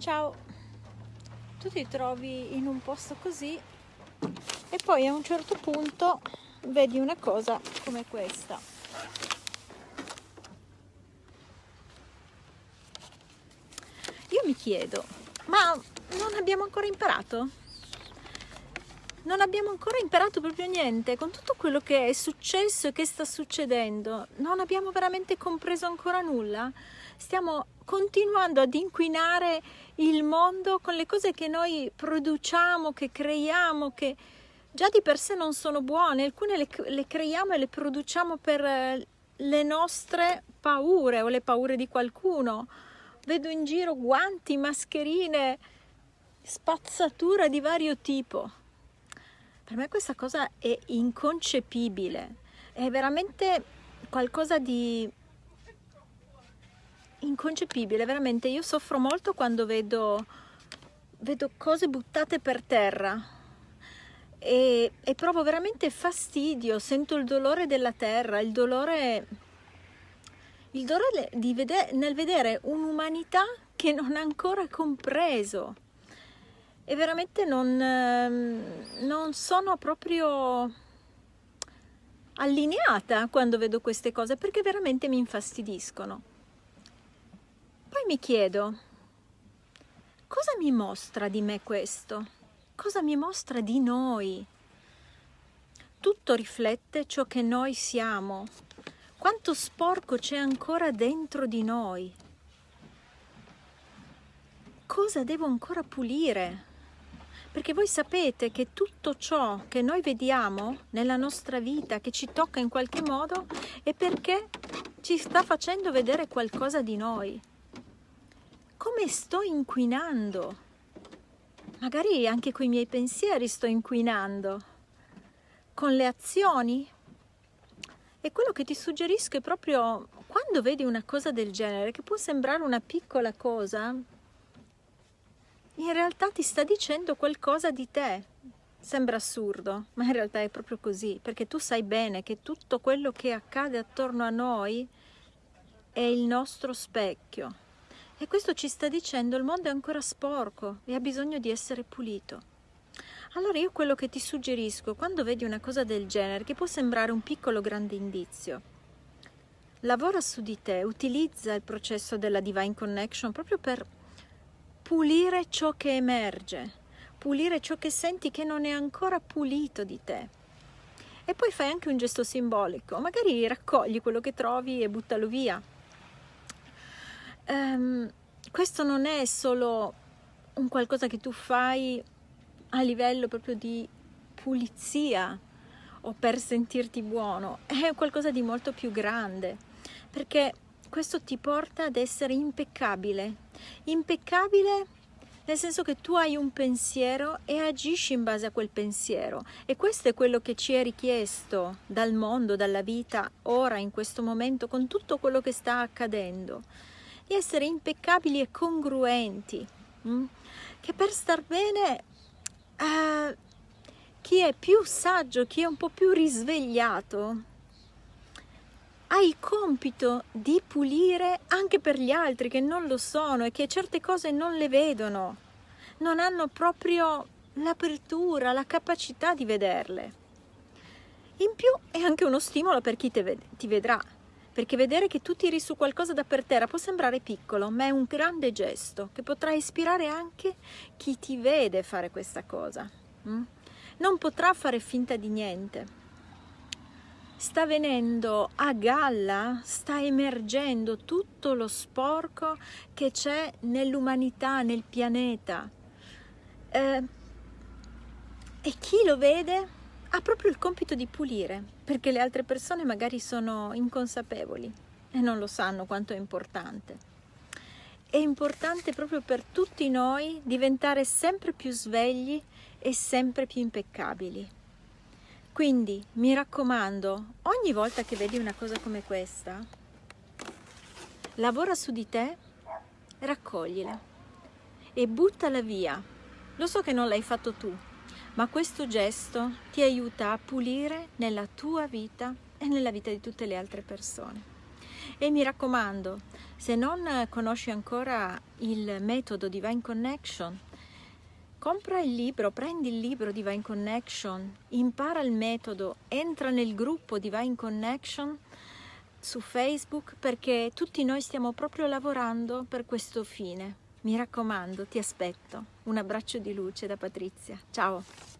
ciao. Tu ti trovi in un posto così e poi a un certo punto vedi una cosa come questa. Io mi chiedo ma non abbiamo ancora imparato? Non abbiamo ancora imparato proprio niente. Con tutto quello che è successo e che sta succedendo non abbiamo veramente compreso ancora nulla. Stiamo continuando ad inquinare il mondo con le cose che noi produciamo, che creiamo, che già di per sé non sono buone, alcune le, le creiamo e le produciamo per eh, le nostre paure o le paure di qualcuno. Vedo in giro guanti, mascherine, spazzatura di vario tipo. Per me questa cosa è inconcepibile, è veramente qualcosa di inconcepibile, veramente io soffro molto quando vedo, vedo cose buttate per terra e, e, provo veramente fastidio, sento il dolore della terra, il dolore, il dolore di vedere, nel vedere un'umanità che non ha ancora compreso e veramente non, ehm, non sono proprio allineata quando vedo queste cose perché veramente mi infastidiscono. Poi mi chiedo, cosa mi mostra di me questo? Cosa mi mostra di noi? Tutto riflette ciò che noi siamo. Quanto sporco c'è ancora dentro di noi? Cosa devo ancora pulire? Perché voi sapete che tutto ciò che noi vediamo nella nostra vita, che ci tocca in qualche modo, è perché ci sta facendo vedere qualcosa di noi come sto inquinando? Magari anche con i miei pensieri sto inquinando, con le azioni. E quello che ti suggerisco è proprio quando vedi una cosa del genere, che può sembrare una piccola cosa, in realtà ti sta dicendo qualcosa di te. Sembra assurdo, ma in realtà è proprio così, perché tu sai bene che tutto quello che accade attorno a noi è il nostro specchio. E questo ci sta dicendo il mondo è ancora sporco e ha bisogno di essere pulito. Allora io quello che ti suggerisco, quando vedi una cosa del genere, che può sembrare un piccolo grande indizio, lavora su di te, utilizza il processo della Divine Connection proprio per pulire ciò che emerge, pulire ciò che senti che non è ancora pulito di te. E poi fai anche un gesto simbolico, magari raccogli quello che trovi e buttalo via um, questo non è solo un qualcosa che tu fai a livello proprio di pulizia o per sentirti buono, è qualcosa di molto più grande, perché questo ti porta ad essere impeccabile, impeccabile nel senso che tu hai un pensiero e agisci in base a quel pensiero e questo è quello che ci è richiesto dal mondo, dalla vita, ora, in questo momento, con tutto quello che sta accadendo di essere impeccabili e congruenti? Mm? che per star bene uh, chi è più saggio, chi è un po' più risvegliato, ha il compito di pulire anche per gli altri che non lo sono e che certe cose non le vedono, non hanno proprio l'apertura, la capacità di vederle. In più è anche uno stimolo per chi ti vedrà, perché vedere che tu tiri su qualcosa da per terra può sembrare piccolo, ma è un grande gesto che potrà ispirare anche chi ti vede fare questa cosa. Mm? Non potrà fare finta di niente. Sta venendo a galla, sta emergendo tutto lo sporco che c'è nell'umanità, nel pianeta. Eh, e chi lo vede ha proprio il compito di pulire, perché le altre persone magari sono inconsapevoli e non lo sanno quanto è importante. È importante proprio per tutti noi diventare sempre più svegli e sempre più impeccabili. Quindi mi raccomando, ogni volta che vedi una cosa come questa, lavora su di te, raccoglila e buttala via. Lo so che non l'hai fatto tu, ma questo gesto ti aiuta a pulire nella tua vita e nella vita di tutte le altre persone. E mi raccomando, se non conosci ancora il metodo Divine Connection, compra il libro, prendi il libro Divine Connection, impara il metodo, entra nel gruppo Divine Connection su Facebook perché tutti noi stiamo proprio lavorando per questo fine. Mi raccomando, ti aspetto. Un abbraccio di luce da Patrizia. Ciao!